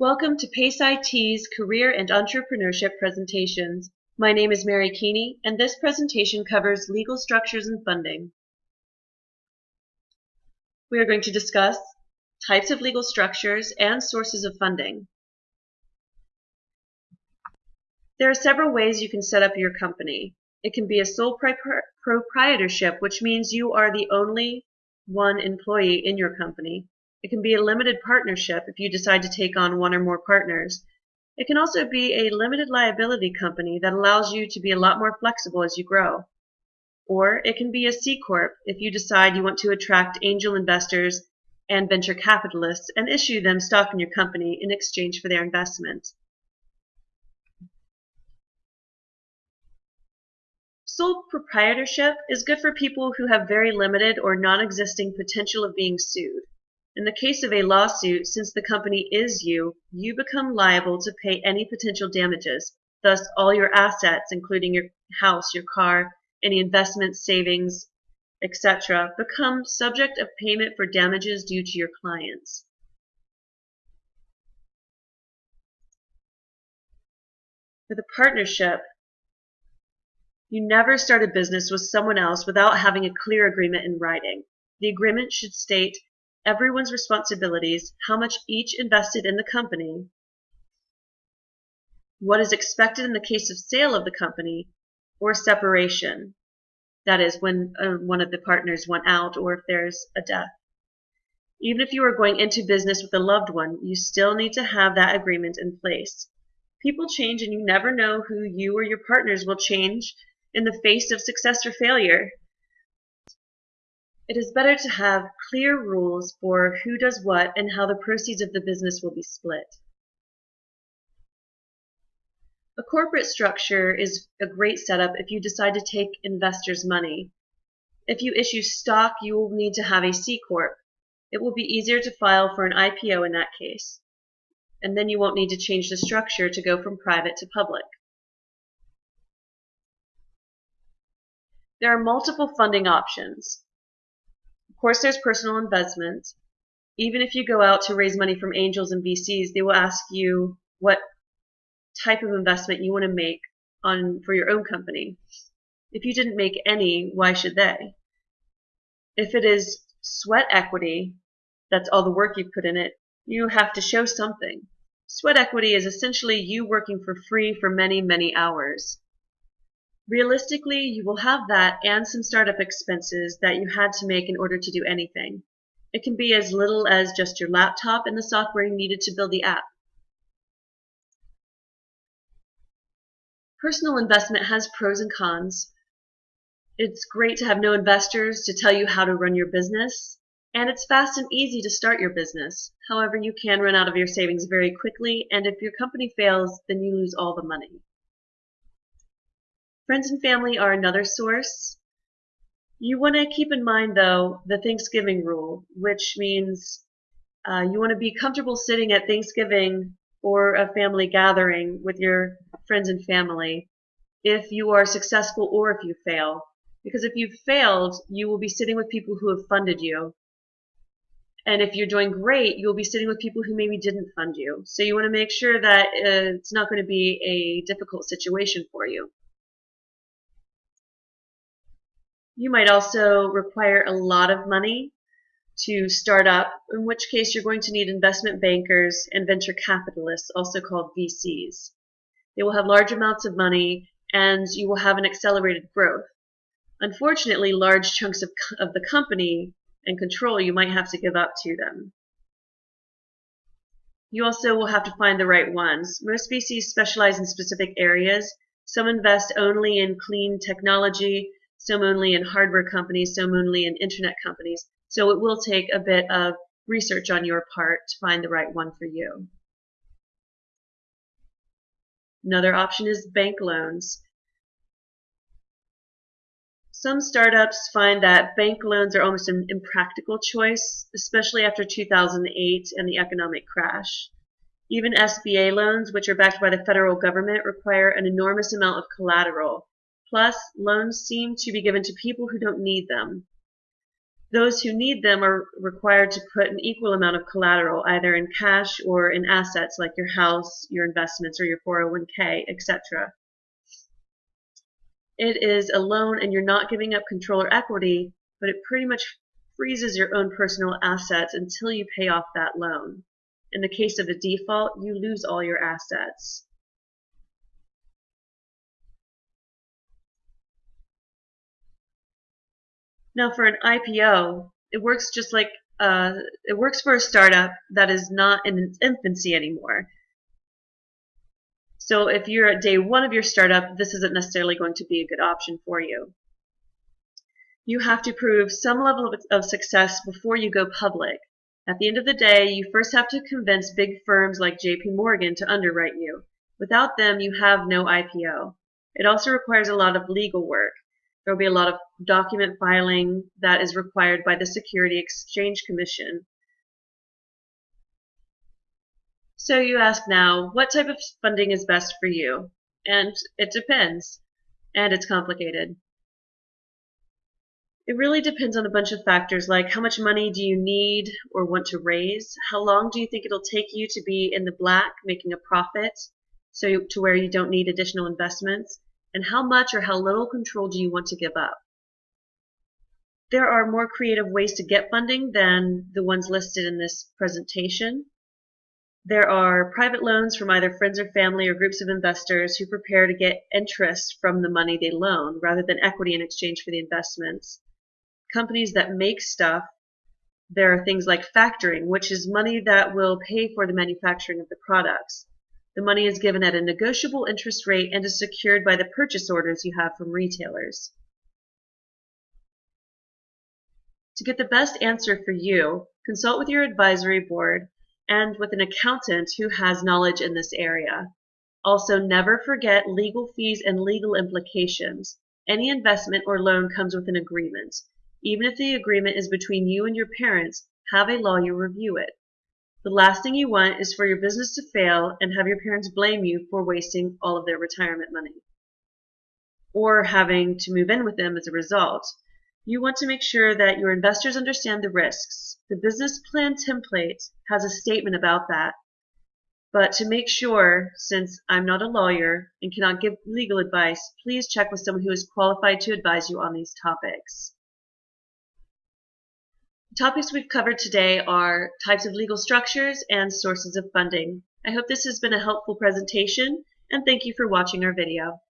Welcome to PACE IT's Career and Entrepreneurship presentations. My name is Mary Keeney, and this presentation covers legal structures and funding. We are going to discuss types of legal structures and sources of funding. There are several ways you can set up your company. It can be a sole proprietorship, which means you are the only one employee in your company. It can be a limited partnership if you decide to take on one or more partners. It can also be a limited liability company that allows you to be a lot more flexible as you grow. Or it can be a C Corp if you decide you want to attract angel investors and venture capitalists and issue them stock in your company in exchange for their investment. Sole proprietorship is good for people who have very limited or non-existing potential of being sued. In the case of a lawsuit, since the company is you, you become liable to pay any potential damages. Thus, all your assets, including your house, your car, any investments, savings, etc., become subject of payment for damages due to your clients. For the partnership, you never start a business with someone else without having a clear agreement in writing. The agreement should state everyone's responsibilities, how much each invested in the company, what is expected in the case of sale of the company, or separation. That is, when uh, one of the partners went out or if there's a death. Even if you are going into business with a loved one, you still need to have that agreement in place. People change and you never know who you or your partners will change in the face of success or failure. It is better to have clear rules for who does what and how the proceeds of the business will be split. A corporate structure is a great setup if you decide to take investors' money. If you issue stock, you will need to have a C Corp. It will be easier to file for an IPO in that case. And then you won't need to change the structure to go from private to public. There are multiple funding options course, there's personal investment. Even if you go out to raise money from angels and VCs, they will ask you what type of investment you want to make on for your own company. If you didn't make any, why should they? If it is sweat equity, that's all the work you put in it, you have to show something. Sweat equity is essentially you working for free for many, many hours. Realistically, you will have that and some startup expenses that you had to make in order to do anything. It can be as little as just your laptop and the software you needed to build the app. Personal investment has pros and cons. It's great to have no investors to tell you how to run your business, and it's fast and easy to start your business. However, you can run out of your savings very quickly, and if your company fails, then you lose all the money. Friends and family are another source. You want to keep in mind, though, the Thanksgiving rule, which means uh, you want to be comfortable sitting at Thanksgiving or a family gathering with your friends and family if you are successful or if you fail. Because if you've failed, you will be sitting with people who have funded you. And if you're doing great, you'll be sitting with people who maybe didn't fund you. So you want to make sure that uh, it's not going to be a difficult situation for you. You might also require a lot of money to start up, in which case you're going to need investment bankers and venture capitalists, also called VCs. They will have large amounts of money and you will have an accelerated growth. Unfortunately, large chunks of, of the company and control you might have to give up to them. You also will have to find the right ones. Most VCs specialize in specific areas. Some invest only in clean technology, some only in hardware companies, some only in internet companies. So it will take a bit of research on your part to find the right one for you. Another option is bank loans. Some startups find that bank loans are almost an impractical choice, especially after 2008 and the economic crash. Even SBA loans, which are backed by the federal government, require an enormous amount of collateral, Plus, loans seem to be given to people who don't need them. Those who need them are required to put an equal amount of collateral, either in cash or in assets like your house, your investments, or your 401k, etc. It is a loan and you're not giving up control or equity, but it pretty much freezes your own personal assets until you pay off that loan. In the case of a default, you lose all your assets. Now for an IPO, it works just like uh, it works for a startup that is not in its infancy anymore. So if you're at day one of your startup, this isn't necessarily going to be a good option for you. You have to prove some level of success before you go public. At the end of the day, you first have to convince big firms like JP Morgan to underwrite you. Without them, you have no IPO. It also requires a lot of legal work. There will be a lot of document filing that is required by the Security Exchange Commission. So you ask now, what type of funding is best for you? And it depends. And it's complicated. It really depends on a bunch of factors like how much money do you need or want to raise? How long do you think it'll take you to be in the black making a profit so to where you don't need additional investments? And how much or how little control do you want to give up? There are more creative ways to get funding than the ones listed in this presentation. There are private loans from either friends or family or groups of investors who prepare to get interest from the money they loan rather than equity in exchange for the investments. Companies that make stuff, there are things like factoring, which is money that will pay for the manufacturing of the products. The money is given at a negotiable interest rate and is secured by the purchase orders you have from retailers. To get the best answer for you, consult with your advisory board and with an accountant who has knowledge in this area. Also, never forget legal fees and legal implications. Any investment or loan comes with an agreement. Even if the agreement is between you and your parents, have a lawyer review it. The last thing you want is for your business to fail and have your parents blame you for wasting all of their retirement money or having to move in with them as a result. You want to make sure that your investors understand the risks. The business plan template has a statement about that. But to make sure, since I'm not a lawyer and cannot give legal advice, please check with someone who is qualified to advise you on these topics. Topics we've covered today are types of legal structures and sources of funding. I hope this has been a helpful presentation and thank you for watching our video.